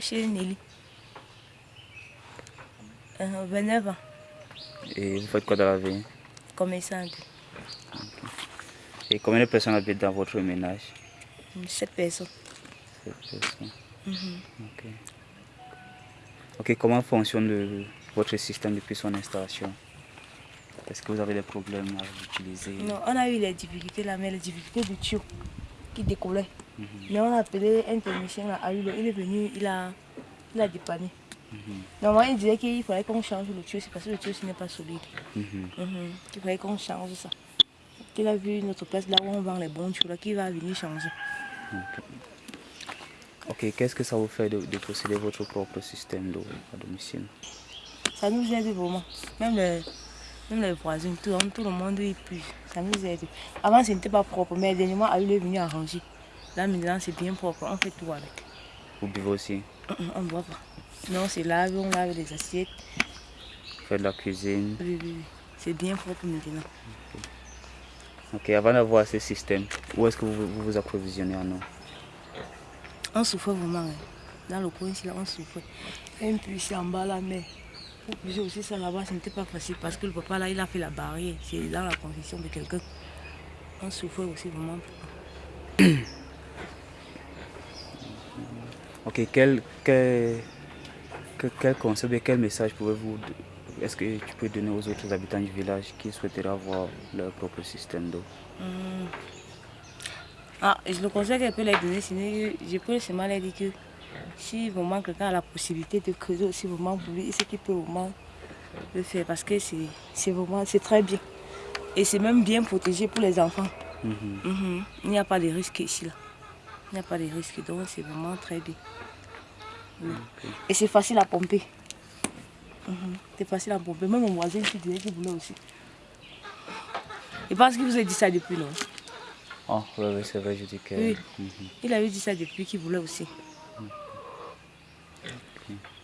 Chez Nelly. Euh, 29 ans, Et vous faites quoi dans la vie? Commerçante. Et combien de personnes habitent dans votre ménage? 7 personnes. Sept personnes. Mhm. Ok. Ok, comment fonctionne le- votre système depuis son installation? Est-ce que vous avez des problèmes à l'utiliser? Non, on a eu les difficultés là, mais les difficultés du tuyau qui décollait. Mhm. Mais on a appelé un technicien à lui, il est venu, il a, il a dépanné. Mhm. Normalement, il disait qu'il fallait qu'on change le tuyau, c'est parce que le tuyau ce n'est pas solide. Mhm. Il fallait qu'on change ça. Qu'il a vu notre place là où on vend les bons tuyaux qu'il va venir changer. Ok, qu'est-ce que ça vous fait de, de posséder votre propre système d'eau à domicile? Ça nous aide vraiment. Même les, même les voisins, tout, tout le monde y pue. Ça nous aide. Avant, ce n'était pas propre, mais dernièrement, il est venu arranger. Là, maintenant, c'est bien propre. On fait tout avec. Vous buvez aussi? On ne boit pas. Non, c'est lave, on lave les assiettes. Faites de la cuisine Oui, oui, oui. C'est bien propre maintenant. Ok, avant d'avoir ce système, où est-ce que vous vous, vous approvisionnez en eau? On souffrait vraiment. hein. Dans le coin ici, là, on souffrait. Un puits ici en bas, la mer. Pour puiser aussi ça là-bas, ce n'était pas facile parce que le papa là, il a fait la barrière. C'est dans la construction de quelqu'un. On souffrait aussi vraiment. Ok, quel, quel, que- quel conseil, quel message pouvez-vous, est-ce que tu peux donner aux autres habitants du village qui souhaiteraient avoir leur propre système d'eau? Hum. Ah, je le conseille que je peux les donner, sinon je peux seulement leur dire que si vraiment quelqu'un a la possibilité de creuser aussi vraiment pour lui, c'est qu'il peut vraiment le faire parce que c'est vraiment c'est très bien. Et c'est même bien protégé pour les enfants. Mhm. Mhm. Il n'y a pas de risque ici là. Il n'y a pas de risque, donc c'est vraiment très bien. Oui. Et c'est facile à pomper. Mhm. C'est facile à pomper. Même mon voisin qui disait qu'il voulait aussi. Je pense qu'il vous a dit ça depuis, non? Ah, oui, oui, c'est vrai, je dis que... Oui. Il avait dit ça depuis qu'il voulait aussi. Okay.